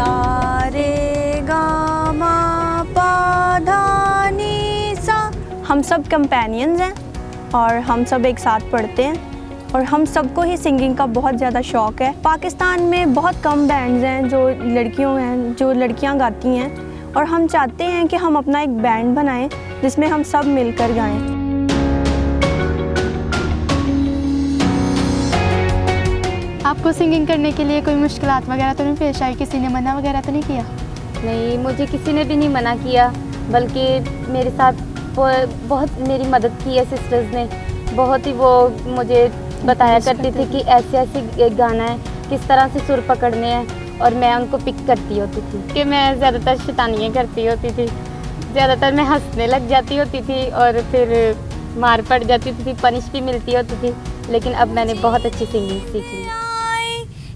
سارے گا ما پا دھا سا ہم سب کمپینینز ہیں اور ہم سب ایک ساتھ پڑھتے ہیں اور ہم سب کو ہی سنگنگ کا بہت زیادہ شوق ہے پاکستان میں بہت کم بینڈز ہیں جو لڑکیوں ہیں جو لڑکیاں گاتی ہیں اور ہم چاہتے ہیں کہ ہم اپنا ایک بینڈ بنائیں جس میں ہم سب مل کر گائیں آپ کو سنگنگ کرنے کے لیے کوئی مشکلات وغیرہ تو نہیں پیش آئی؟ کسی نے منع وغیرہ تو نہیں کیا؟ نہیں مجھے کسی نے بھی نہیں منع کیا بلکہ میرے ساتھ بہت میری مدد کی ہے سسٹرز نے۔ بہت ہی وہ مجھے بتایا کرتی تھی کہ ایسے ایسے گانا ہے کس طرح سے سر پکڑنے ہیں اور میں ان کو پک کرتی ہوتی تھی۔ کہ میں زیادہ تر شیطانیاں کرتی ہوتی تھی۔ زیادہ تر میں ہنسنے لگ جاتی ہوتی تھی اور پھر مار پڑ جاتی تھی پنش بھی ملتی ہوتی تھی لیکن اب میں نے بہت اچھی سنگنگ سیکھی۔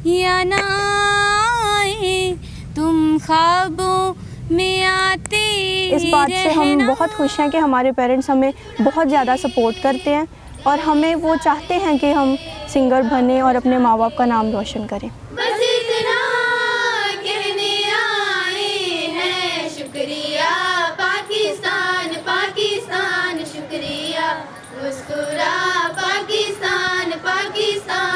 یا نہ آئے تم خوابوں میں آتے اس بات سے ہم بہت خوش ہیں کہ ہمارے پیرنٹس ہمیں بہت زیادہ سپورٹ کرتے ہیں اور ہمیں وہ چاہتے ہیں کہ ہم سنگر بنیں اور اپنے ماں باپ کا نام روشن کریں۔ بس پاکستان پاکستان۔